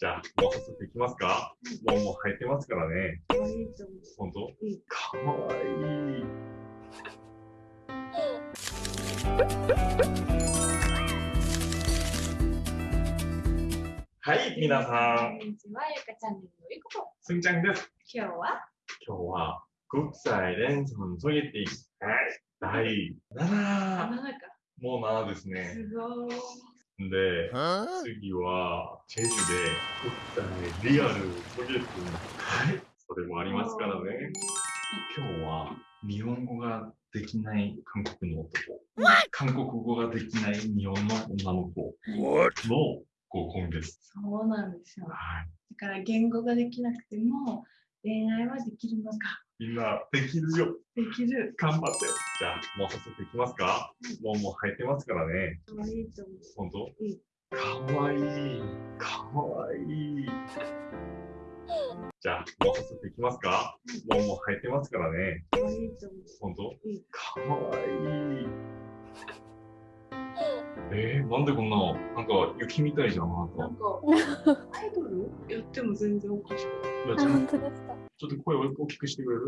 じゃあ、もう早速いきますかもうもう入ってますからね。本かわいい。はい、皆さん、こんにちは、ゆかチャンネルのゆここ。すんちゃんです。今日は今日は、国際連存ソゲティ第7。あ、なんか、もう7ですね。すごい。で、次は、チェジュでリアルソゲティはい、それもありますからね。今日は日本語ができない韓国の男、韓国語ができない日本の女の子の合コンです。そうなんですよ。はい。だから言語ができなくても恋愛はできるのか。みんなできるよ。できる。頑張って。じゃあ、もう早速いきますかもうもう入ってますからね。可愛いと思う。本当？うんかわいい。かわいい。じゃあ、もう早速いきますかもうもう入ってますからね。可愛いと思う。本当？うんかわいい。えー、なんでこんな、なんか雪みたいじゃん、なんか。なんか、アイドル？やっても全然おかしくない。いやあ、本当ですか？ちょっと声を大きくしてくれる？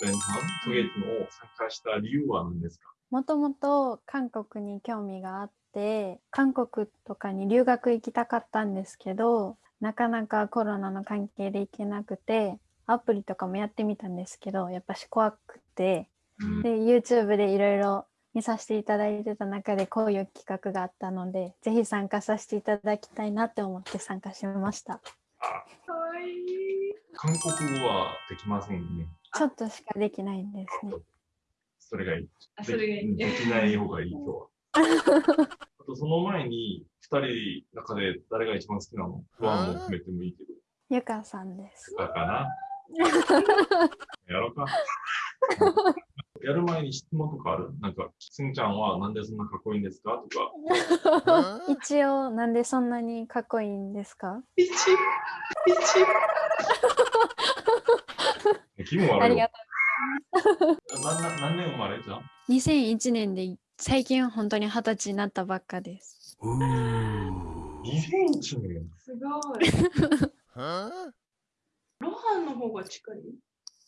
前半、ソゲットの参加した理由は何ですか？もともと韓国に興味があって、韓国とかに留学行きたかったんですけど、なかなかコロナの関係で行けなくて、アプリとかもやってみたんですけど、やっぱし怖くて、うん。で、YouTube でいろいろ見させていただいてた中でこういう企画があったので、ぜひ参加させていただきたいなって思って参加しました。可愛い。韓国語はできませんね。ちょっとしかできないんですね。それがいい。あ、それがいいね。できない方がいい、今日は。あと、その前に、二人の中で誰が一番好きなの？不安も含めてもいいけど。ゆかさんです。だかな？やろうか。やる前に質問とかある？なんか、すんちゃんはなんでそんなかっこいいんですか？とか。一応、なんでそんなにかっこいいんですか？一、一。気分悪いよありが。なな何年生まれじゃん？2001年で最近本当に二十歳になったばっかです。?2001 年。すごい。ロハンの方が近い？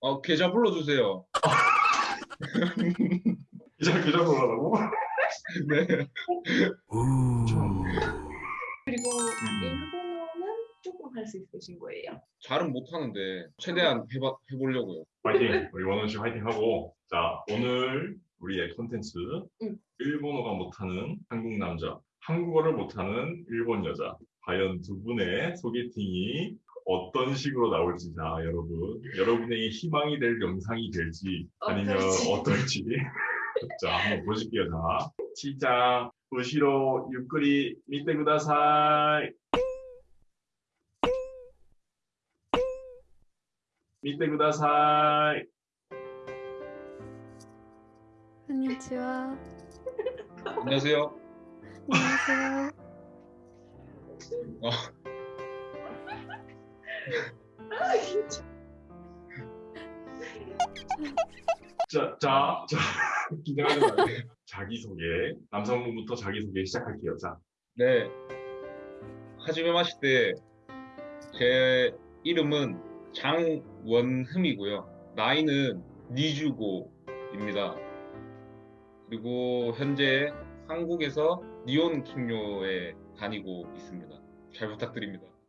어. 아 계좌 불러주세요. 기자 기자 놀라라고? 네. 그리고 일본어는 조금 할 수 있으신 거예요? 잘은 못하는데 최대한 해봐, 해보려고요. 화이팅! 우리 원훈 씨 화이팅 하고 자 오늘 우리의 콘텐츠 응. 일본어가 못하는 한국 남자, 한국어를 못하는 일본 여자. 과연 두 분의 소개팅이 어떤 식으로 나올지 자 여러분 여러분에게 희망이 될 영상이 될지 아니면 어떨지. 어떨지 자 한번 보실게요 자 시작 우시로 유끌이 밑에 구다사이 밑에 구다사이 こんにちは。 안녕하세요. こんにちは。 어, 아, 진짜. 자, 자, 자, 긴장하지 말고 자기소개, 남성분부터 자기소개 시작할게요. 자, 네. 하지메 마시때 제 이름은 장원흠이고요. 나이는 니주고입니다. 그리고 현재 한국에서 니온 킹요에 다니고 있습니다. 잘 부탁드립니다.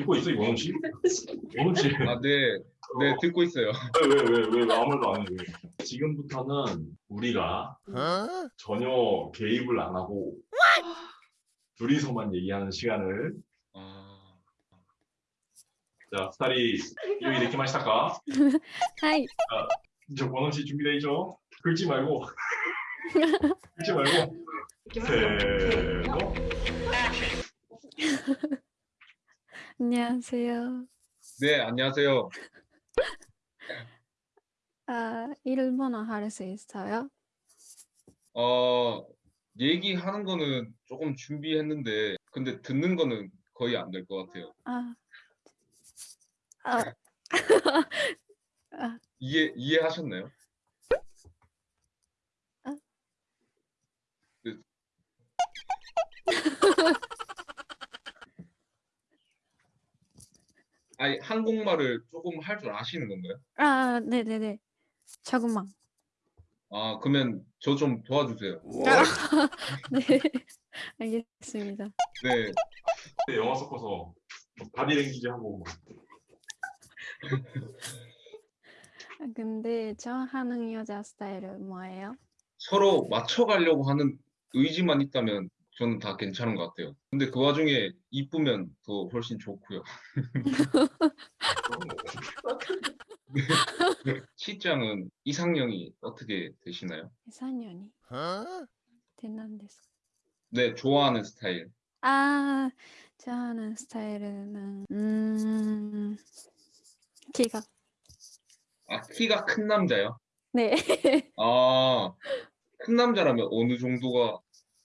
듣고 있어 이원우 씨? 원우 아, 네. 네, 어. 듣고 있어요. 왜 왜 왜 왜 아무 말도 안 해? 지금부터는 우리가 어? 전혀 개입을 안 하고 둘이서만 얘기하는 시간을 아... 자, 스타리 요이 데키마 시타까? はい。 자, 저 권원 씨 준비돼 있죠? 긁지 말고 긁지 말고 세노 안녕하세요. 네, 안녕하세요. 아, 일본어 할 수 있어요? 어, 얘기하는 거는 조금 준비했는데, 근데 듣는 거는 거의 안 될 것 같아요. 아, 아, 아, 이해, 이해하셨나요? 아. 네. 아니, 한국말을 조금 할 줄 아시는 건가요? 아, 네네네. 조금만. 아, 그러면 저 좀 도와주세요. 네, 알겠습니다. 네, 영화 섞어서 바디랭귀지 하고 아, 근데 저 하는 여자 스타일은 뭐예요? 서로 맞춰가려고 하는 의지만 있다면 저는 다 괜찮은 것 같아요. 근데 그 와중에 이쁘면 더 훨씬 좋고요. 시장은 이상형이 어떻게 되시나요? 이상년이. 대난데스. 네, 좋아하는 스타일. 아, 좋아하는 스타일은 음, 키가. 아, 키가 큰 남자요? 네. 아, 큰 남자라면 어느 정도가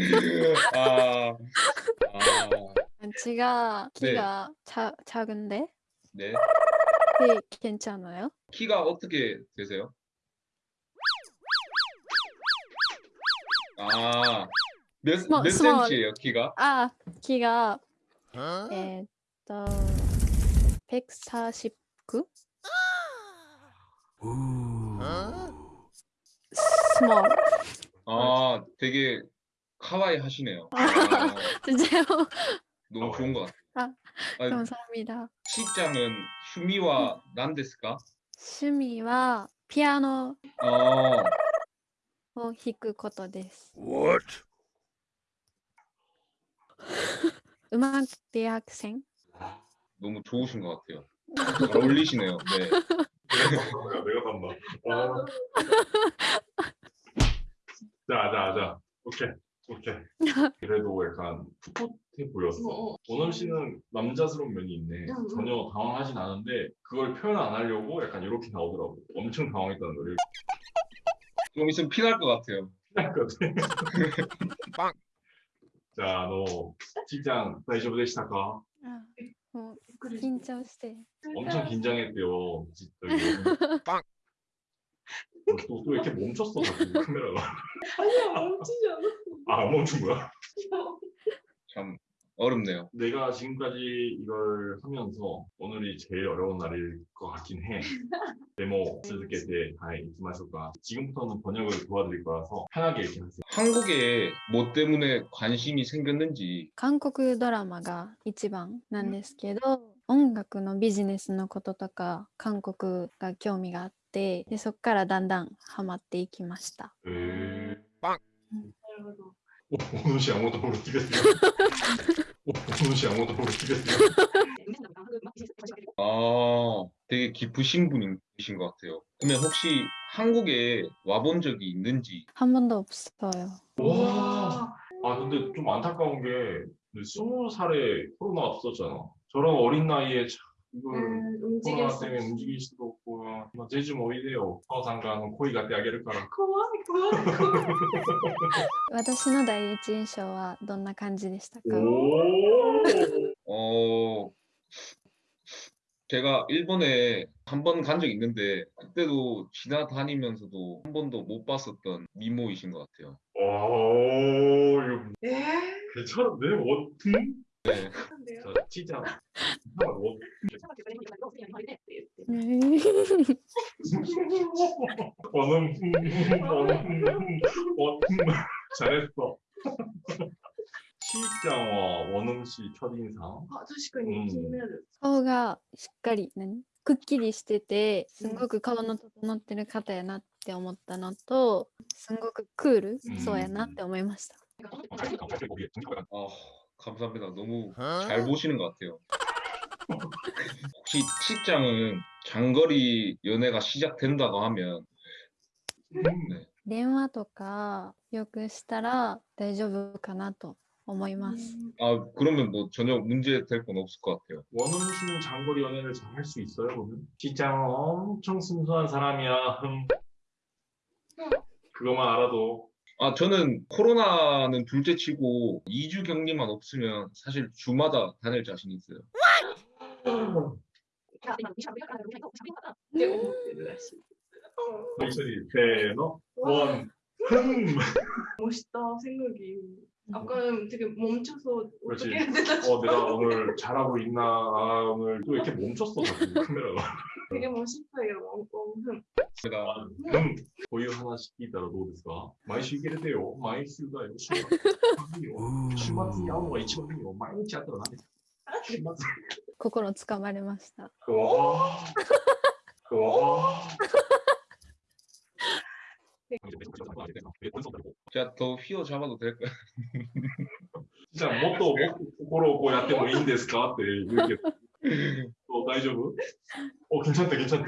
아, 아, 제가 네. 키가 자, 작은데 네. 네, 괜찮아요? 키가 어떻게 되세요? 아, 몇, 스몰, 몇 스몰. 센치예요, 키가? 아, 키가 에, 또 149? 스몰. 아, 되게 카와이 하시네요. 아, 진짜요? 너무 좋은 것 같아요. 아, 아, 감사합니다. 시장은 슈미와 난데스까? 취미와 피아노 어, を弾くことです。 What? 음악 대학생? 너무 좋으신 것 같아요. 잘 어울리시네요. 네. 내가 내가 산다. 아. 자, 자, 자. 오케이. 오케이. 그래도 약간 풋풋해 보였어. 어, 원원 씨는 남자스러운 면이 있네. 응, 전혀 당황하진 않은데 그걸 표현 안 하려고 약간 이렇게 나오더라고. 엄청 당황했다는 거를. 좀 있으면 피날 것 같아요. 피날 것 같아. 빵. 자, 너 직장 다이쇼 부대 시작가. 어, 긴장して. 엄청 긴장했대요. 빵. 또, 또 이렇게 멈췄어, 자꾸 카메라가. 아니야 멈추지 않았어 아, 안 멈춘 거야? 참 어렵네요. 내가 지금까지 이걸 하면서 오늘이 제일 어려운 날일 것 같긴 해. 데모 쓰게 돼, 아이, 이마쇼가. 지금부터는 번역을 도와드릴 거라서 편하게 이렇게 하세요. 한국에 뭐 때문에 관심이 생겼는지 韓国ドラマが一番なんですけど、 音楽のビジネスのこととか韓国が興味があってでそこからだんだんハマっていきました。 에... なるほど 오, 오는 씨 아무것도 모르겠어요. 오, 오는 씨 아무것도 모르겠어요. 아 되게 깊으신 분이신 것 같아요. 그러면 혹시 한국에 와본 적이 있는지 한 번도 없어요. 와. 아, 근데 좀 안타까운 게, 스무 살에 코로나가 터졌잖아. 저런 어린 나이에 참, 이걸 음, 움직일 코로나 수 때문에 없이. 움직일 수도 없고, 뭐, 제주 뭐 이래요. 서상가는 코이 가때 아게를 까라. 怖い 私の第一印象はどんな感じでしたか 오. 어, 제가 일본에 한 번 간 적이 있는데 그때도 지나다니면서도 한 번도 못 봤었던 미모이신 것 같아요. 오, 이거 えー 괜찮은데? 원, 네. なんだよ 자, 진짜. 원. うん 원음, 원음, 원, 잘했어. 시장와 원음 씨 첫인상. あ確かに気になる。顔がしっかり何くっきりしててすんごく顔の整ってる方やなって思ったのとすんごくクールうんそうやなって思いました。 아, 감사합니다. 너무 잘 보시는 것 같아요. 혹시 치장은 장거리 연애가 시작된다고 하면 네. 電話とかよくしたら大丈夫かなと思います。 아 그러면 뭐 전혀 문제 될 건 없을 것 같아요. 원음 씨는 장거리 연애를 잘 할 수 있어요, 그러면? 시장은 엄청 순수한 사람이야. 흠. 그것만 알아도. 아, 저는 코로나는 둘째 치고 2주 격리만 없으면 사실 주마다 다닐 자신 있어요. 목소리 대너 원 멋있다 생각이 아까는 되게 멈춰서 그렇지. 어떻게 해야 되나 어 내가 오늘 잘하고 있나 아, 오늘 또 이렇게 멈췄어 자꾸 카메라가. 되게 멋있다 이러고 음. 제가 음. 고유 하나씩 있다라どうですか毎週行けるてよ。毎週だよ。週末。週末に会うのが一番いいよ。毎日会ったら何週末。心つかまれました。うわー。うわー。 제가 더 휘어잡아도 될까요? 진짜 もっともっと心をこうやってもいいんですかって言うけど。어, 大丈夫? 어, 괜찮대, 괜찮대.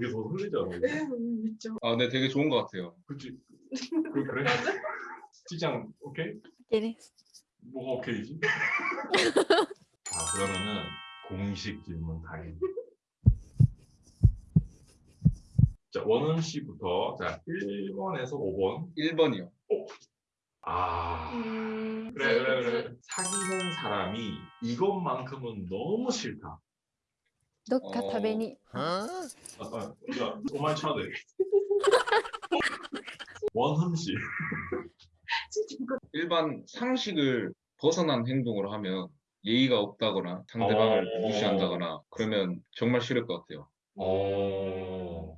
되게 더 설레잖아. 이거. えーめっちゃ 아, 네, 되게 좋은 것 같아요. 그치? 그, 그래? 시장, 오케이? でです。 뭐가 오케이지? 자, 그러면은 공식 질문 타임. 자, 원은 씨부터. 자, 1번에서 5번. 1번이요. 아. うーん 그래, 그래, 그래. 사귀는 사람이 이것만큼은 너무 싫다. どっか食べに。 아, 아, 야, 오만 쳐야 돼. 원흠 씨. 일반 상식을 벗어난 행동을 하면 예의가 없다거나 상대방을 어. 무시한다거나 그러면 정말 싫을 것 같아요. 어,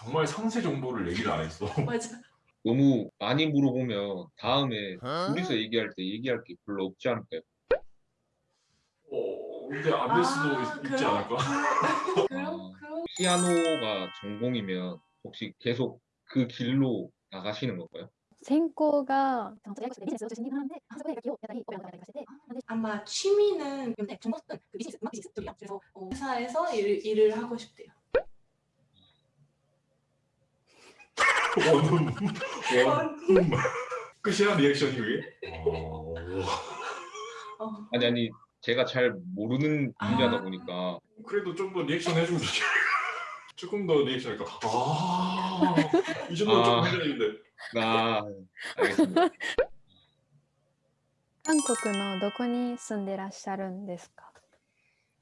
정말 상세 정보를 얘기를 안 했어. 맞아. 너무 많이 물어보면 다음에 어? 둘이서 얘기할 때 얘기할 게 별로 없지 않을까요? 어, 근데 안 될 수도 아, 있지 그럼- 않을까? 그럼 어, 그럼 피아노가 전공이면 혹시 계속 그 길로 나가시는 건가요? 생코가 아마 취미는 전공은 그 비즈니스 음악 비즈니스 쪽이요. 그래서 회사에서 일, 일을 하고 싶대요. 원음, 원음. 끝이야 리액션이 그게? 어, 어, 아니 아니 제가 잘 모르는 아. 분야다 보니까 그래도 좀 더 리액션 해주면 좋지. 조금 더 리액션 할까? 아, 이 정도 좀 아. 해줘야 되는데. 아 알겠습니다. 韓国のどこに住んでらっしゃるんですか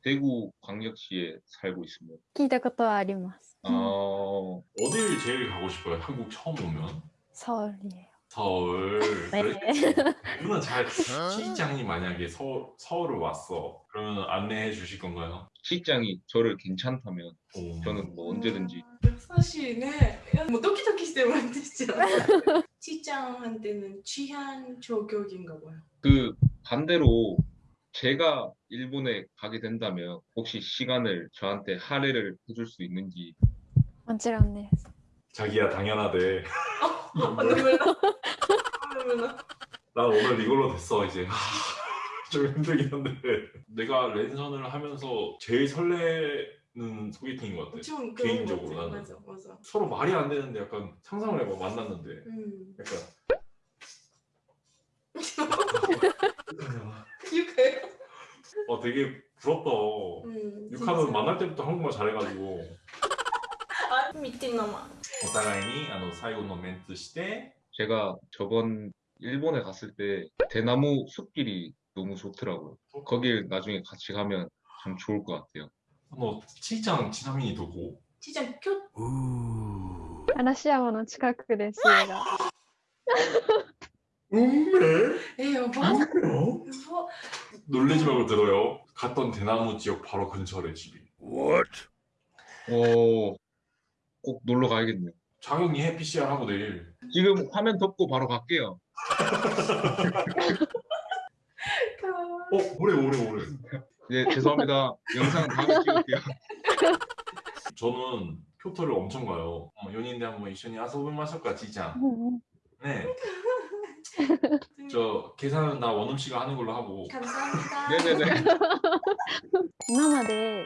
대구 광역시에 살고 있습니다. 聞いたことはあります。 음. 어, 어딜 제일 가고 싶어요? 한국 처음 오면? 서울이에요. 서울. 네. 누나 잘 시장이 만약에 서, 서울을 왔어. 그러면 안내해 주실 건가요? 실장이 저를 괜찮다면 오. 저는 뭐 언제든지 음, 사실은 뭐 도끼도끼 때문에 되죠 실장한테는 취한 저격인가 봐요 그 반대로 제가 일본에 가게 된다면 혹시 시간을 저한테 할애를 해줄 수 있는지 もちろんです。 자기야 당연하대. 아, 눈물 나. 눈물 나. 난 오늘 이걸로 됐어 이제. 하, 좀 힘들긴 한데 내가 랜선을 하면서 제일 설레는 소개팅인 것 같아. 좀 개인적으로 그런 것 같아. 나는. 맞아 맞아. 서로 말이 안 되는데 약간 상상을 해봐 만났는데 음. 약간 육아요? 어 되게 부럽다. 음. 육하는 만날 때부터 한국말 잘해가지고 아 미친놈아. お互いにあの最後のメンツして、 제가 저번 일본에 갔을 때 대나무 숲길이 너무 좋더라고요. 거길 나중에 같이 가면 참 좋을 것 같아요. あのちいちゃんちなみにどこ 진짜 표 嵐山の近くです家が。 운매? 에 여보. 운매요? 여보. 놀래지 말고 들어요. 갔던 대나무 지역 바로 근처래 집이. 어, 꼭 놀러 가야겠네요. 자경이 해 PCR 하고 내일. 지금 화면 덮고 바로 갈게요. 어 오래 오래 오래. 네, 죄송합니다. 영상 다음에 찍을게요. 저는 교토를 엄청 가요. 어, 연인데 한번 이緒に 遊びましょうか, 지장. うんうん 네. 저 계산은 나 원음 씨가 하는 걸로 하고. 감사합니다. 네네네. 今まで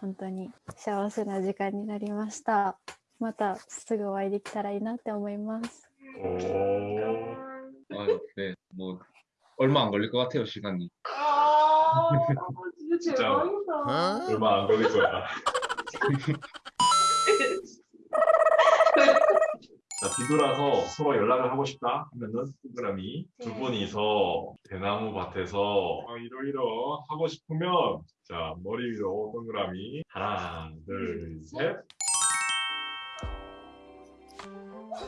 本当に幸せな時間になりました。またすぐお会いできたらいいなって思います。 오. 아, 네, 뭐 얼마 안 걸릴 것 같아요 시간이. 아, 진짜 진짜. 대박이다. 얼마 안 걸릴 거야. 자, 뒤돌아서 서로 연락을 하고 싶다 하면은 동그라미 두 네. 분이서 대나무 밭에서 아, 이러이러 하고 싶으면 자 머리 위로 동그라미 하나 둘 셋.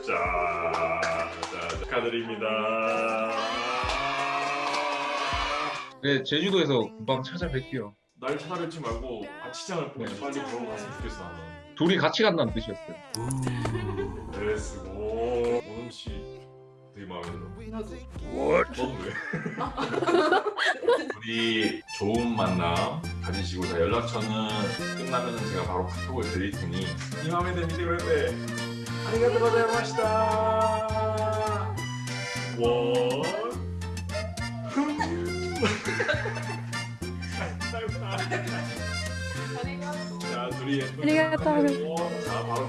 자, 자 축하드립니다. 네, 제주도에서 금방 찾아뵐게요. 날 찾아뵙지 말고 아치장을 보내 빨리 보러 갔으면 좋겠어 나는. 둘이 같이 간다는 뜻이었어요. 네, 쓰고 오늘 씨 되게 마음에 들어. 나도. 너도 왜? 우리 좋은 만남 가지시고 자 연락처는 끝나면 제가 바로 카톡을 드릴 테니 이 마음에 드는 비디오 때 아리가토 고자이마시다. 원. 자, 둘이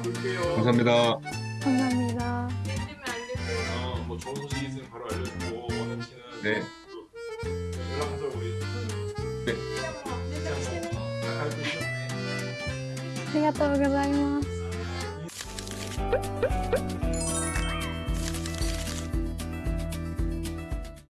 끌게요. 감사합니다. 감사합니다. 해주면 안 되세요. 어, 뭐 좋은 소식 있으면 바로 알려주고 원은 씨는 네. 또 연락하자 우리. 진짜 뭐 안되세요. 잘 있었네. ありがとうございます。